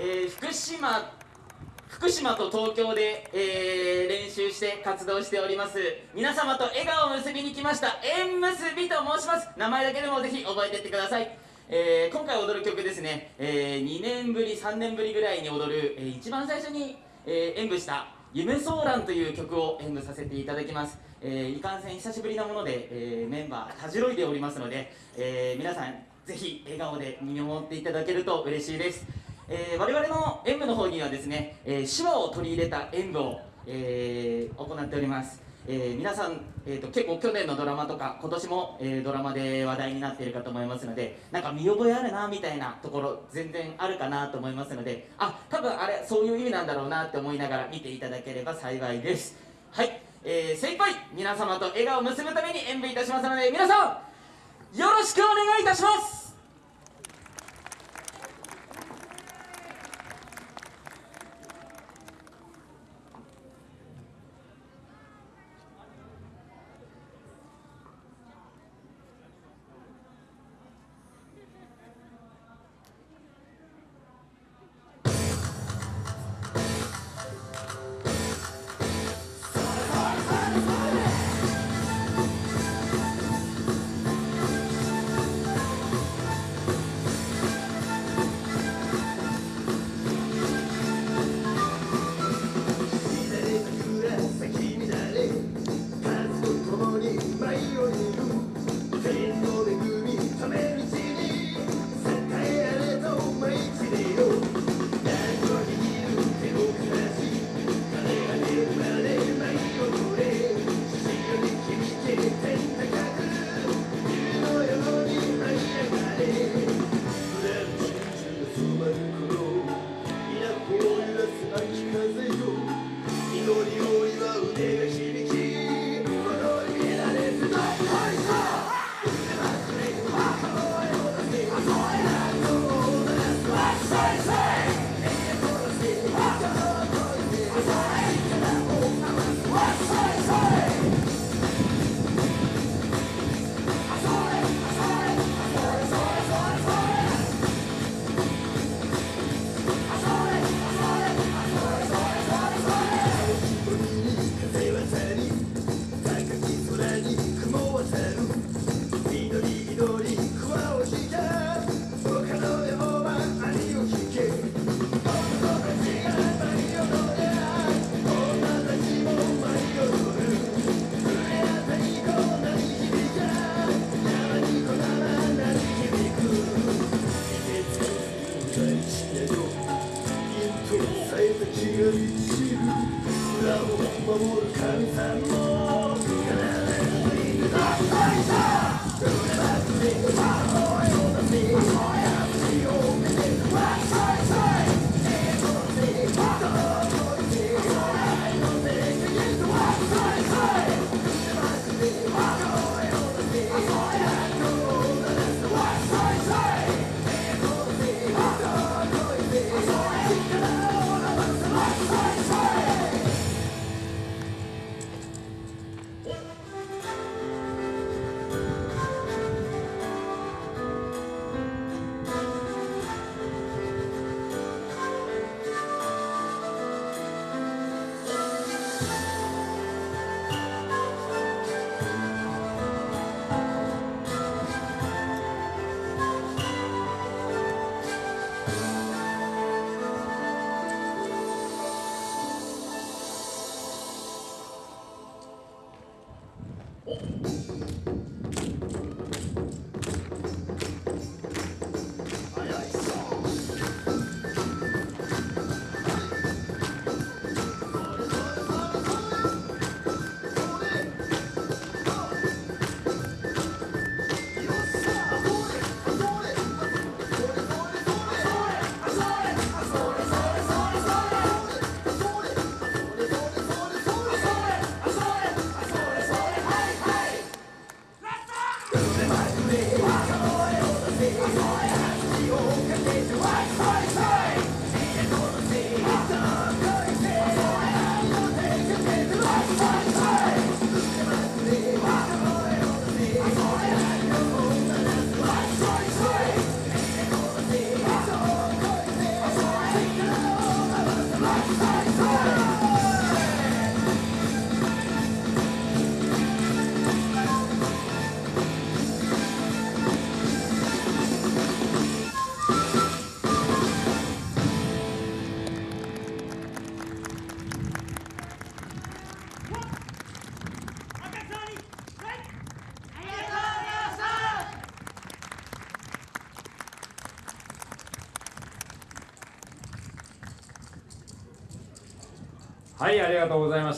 えー福島福島と東京で、えー練習して活動しております。皆様と笑顔を結びに来ました縁結びと申します。名前だけでもぜひ覚えていってください、えー今回踊る曲ですね、え2年ぶり3年ぶりぐらいに踊る、え一番最初に、え演舞した「夢ソーラン」という曲を演舞させていただきます、えいかんせん久しぶりなもので、えメンバーたじろいでおりますので、え皆さんぜひ笑顔で見守っていただけると嬉しいです。えー我々の演舞の方にはですね、えー手話を取り入れた演舞を、えー行っております、えー皆さん、えーと結構去年のドラマとか今年も、えードラマで話題になっているかと思いますのでなんか見覚えあるなみたいなところ全然あるかなと思いますのであ多分あれそういう意味なんだろうなって思いながら見ていただければ幸いです。はい、えー、精一杯皆様と笑顔を結ぶために演舞いたしますので皆さんよろしくお願いいたします Say, say! Thank you. はいありがとうございました。